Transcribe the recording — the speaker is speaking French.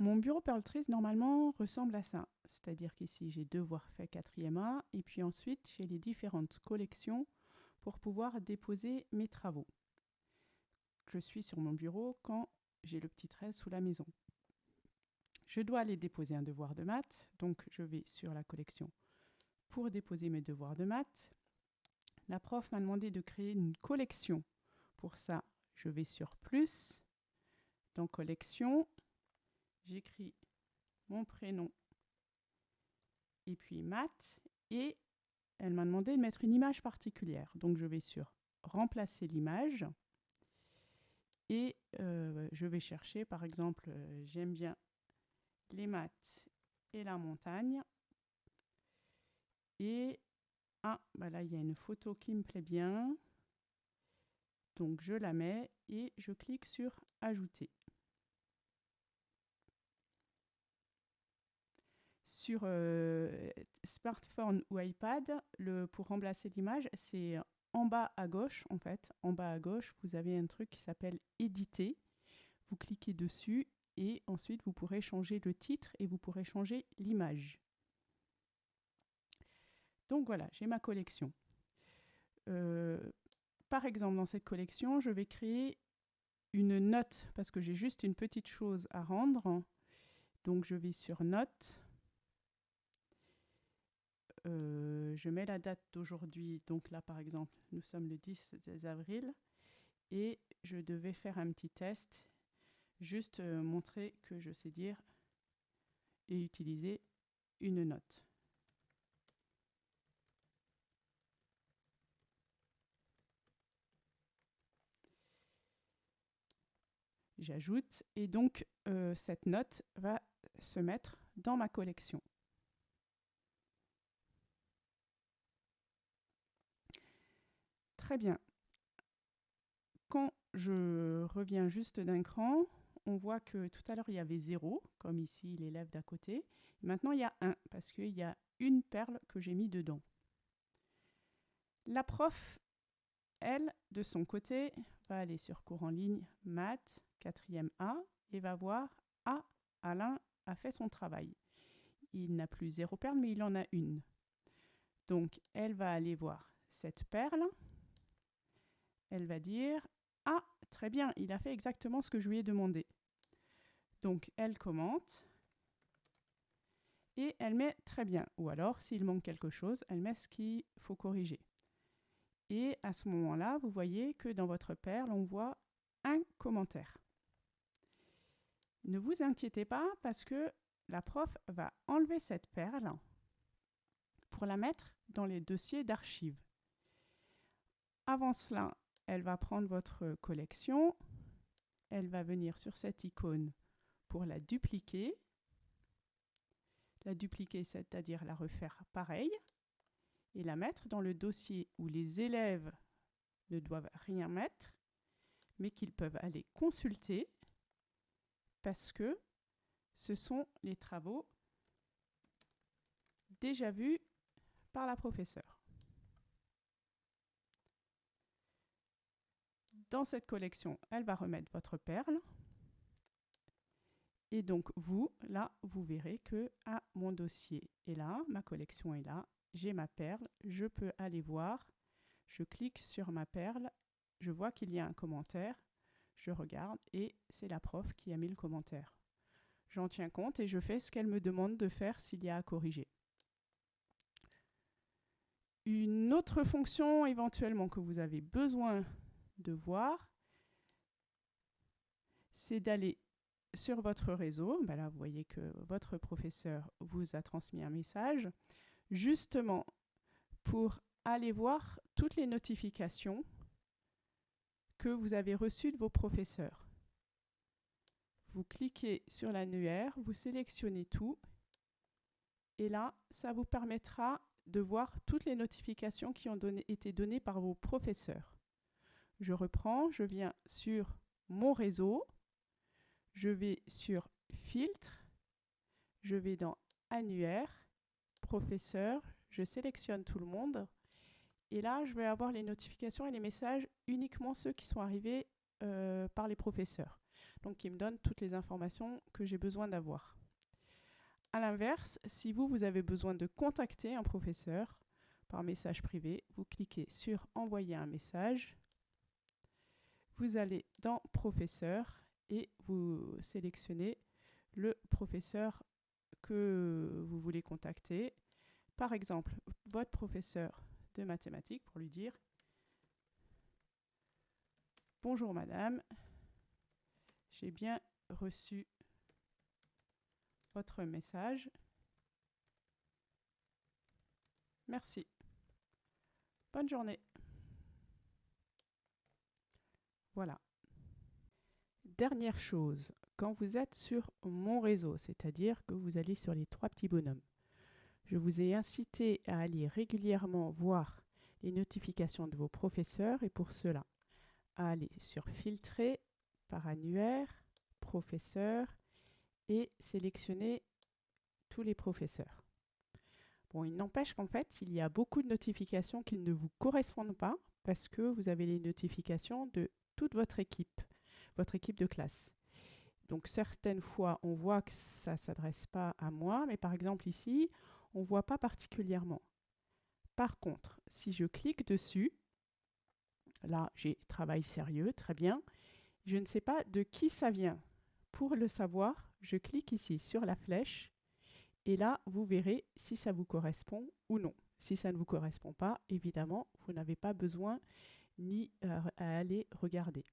mon bureau Perltrees, normalement, ressemble à ça. C'est-à-dire qu'ici, j'ai devoir fait 4e A, et puis ensuite, j'ai les différentes collections pour pouvoir déposer mes travaux. Je suis sur mon bureau quand j'ai le petit 13 sous la maison. Je dois aller déposer un devoir de maths, donc je vais sur la collection pour déposer mes devoirs de maths. La prof m'a demandé de créer une collection. Pour ça, je vais sur plus, dans collection, j'écris mon prénom et puis maths et elle m'a demandé de mettre une image particulière. Donc je vais sur remplacer l'image et euh, je vais chercher par exemple, euh, j'aime bien les maths et la montagne. Et ah, bah là il y a une photo qui me plaît bien. Donc je la mets et je clique sur ajouter. Sur euh, smartphone ou iPad, pour remplacer l'image, c'est en bas à gauche en fait. En bas à gauche, vous avez un truc qui s'appelle éditer. Vous cliquez dessus et ensuite vous pourrez changer le titre et vous pourrez changer l'image. Donc voilà, j'ai ma collection. Euh, par exemple, dans cette collection, je vais créer une note parce que j'ai juste une petite chose à rendre. Donc je vais sur Note. Euh, je mets la date d'aujourd'hui. Donc là, par exemple, nous sommes le 10 avril. Et je devais faire un petit test, juste euh, montrer que je sais dire et utiliser une note. j'ajoute, et donc euh, cette note va se mettre dans ma collection. Très bien. Quand je reviens juste d'un cran, on voit que tout à l'heure il y avait 0, comme ici l'élève d'à côté. Maintenant il y a 1, parce qu'il y a une perle que j'ai mis dedans. La prof, elle, de son côté, va aller sur cours en ligne, maths, quatrième A, et va voir Ah, Alain a fait son travail. Il n'a plus zéro perle, mais il en a une. Donc, elle va aller voir cette perle. Elle va dire Ah, très bien, il a fait exactement ce que je lui ai demandé. Donc, elle commente et elle met très bien. Ou alors, s'il manque quelque chose, elle met ce qu'il faut corriger. Et à ce moment-là, vous voyez que dans votre perle, on voit un commentaire. Ne vous inquiétez pas parce que la prof va enlever cette perle pour la mettre dans les dossiers d'archives. Avant cela, elle va prendre votre collection, elle va venir sur cette icône pour la dupliquer. La dupliquer, c'est-à-dire la refaire pareil, et la mettre dans le dossier où les élèves ne doivent rien mettre, mais qu'ils peuvent aller consulter parce que ce sont les travaux déjà vus par la professeure. Dans cette collection, elle va remettre votre perle. Et donc, vous, là, vous verrez que ah, mon dossier est là, ma collection est là, j'ai ma perle, je peux aller voir, je clique sur ma perle, je vois qu'il y a un commentaire, je regarde et c'est la prof qui a mis le commentaire. J'en tiens compte et je fais ce qu'elle me demande de faire s'il y a à corriger. Une autre fonction éventuellement que vous avez besoin de voir, c'est d'aller sur votre réseau. Ben là, vous voyez que votre professeur vous a transmis un message, justement pour aller voir toutes les notifications que vous avez reçu de vos professeurs. Vous cliquez sur l'annuaire, vous sélectionnez tout et là, ça vous permettra de voir toutes les notifications qui ont été données par vos professeurs. Je reprends, je viens sur mon réseau, je vais sur filtre, je vais dans annuaire, professeur, je sélectionne tout le monde. Et là, je vais avoir les notifications et les messages uniquement ceux qui sont arrivés euh, par les professeurs. donc il me donne toutes les informations que j'ai besoin d'avoir. A l'inverse, si vous, vous avez besoin de contacter un professeur par message privé, vous cliquez sur Envoyer un message, vous allez dans Professeur et vous sélectionnez le professeur que vous voulez contacter. Par exemple, votre professeur de mathématiques pour lui dire Bonjour madame, j'ai bien reçu votre message. Merci. Bonne journée. Voilà. Dernière chose, quand vous êtes sur mon réseau, c'est-à-dire que vous allez sur les trois petits bonhommes, je vous ai incité à aller régulièrement voir les notifications de vos professeurs et pour cela, à aller sur Filtrer par annuaire, professeur et sélectionner tous les professeurs. Bon, il n'empêche qu'en fait, il y a beaucoup de notifications qui ne vous correspondent pas parce que vous avez les notifications de votre équipe, votre équipe de classe. Donc certaines fois, on voit que ça ne s'adresse pas à moi, mais par exemple ici, on ne voit pas particulièrement. Par contre, si je clique dessus, là j'ai travail sérieux, très bien, je ne sais pas de qui ça vient. Pour le savoir, je clique ici sur la flèche et là, vous verrez si ça vous correspond ou non. Si ça ne vous correspond pas, évidemment, vous n'avez pas besoin ni euh, à aller regarder.